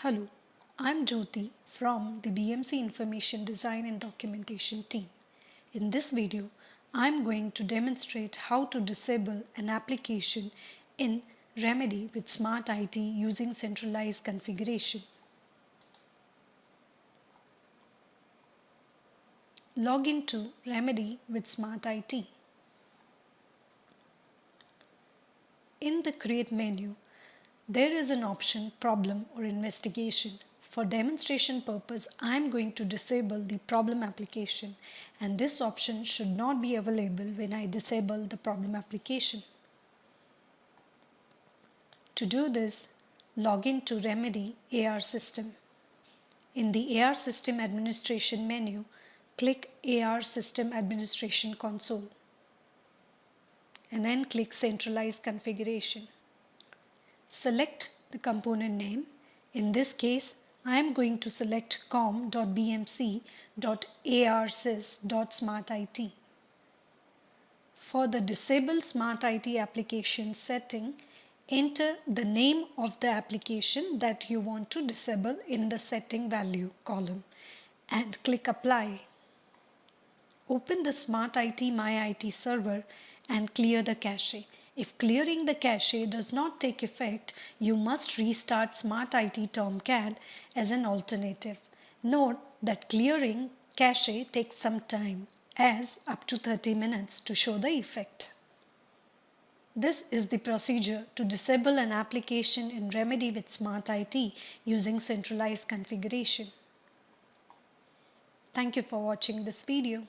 Hello, I'm Jyoti from the BMC Information Design and Documentation team. In this video, I'm going to demonstrate how to disable an application in Remedy with Smart IT using centralized configuration. Log into Remedy with Smart IT. In the Create menu, there is an option Problem or Investigation. For demonstration purpose, I am going to disable the problem application and this option should not be available when I disable the problem application. To do this, log in to Remedy AR System. In the AR System Administration menu, click AR System Administration Console and then click Centralized Configuration. Select the component name. In this case, I am going to select com.bmc.arsys.smartit. For the Disable Smart IT application setting, enter the name of the application that you want to disable in the setting value column and click Apply. Open the Smart IT My IT server and clear the cache. If clearing the cache does not take effect, you must restart Smart IT Tomcat as an alternative. Note that clearing cache takes some time as up to 30 minutes to show the effect. This is the procedure to disable an application in Remedy with Smart IT using centralized configuration. Thank you for watching this video.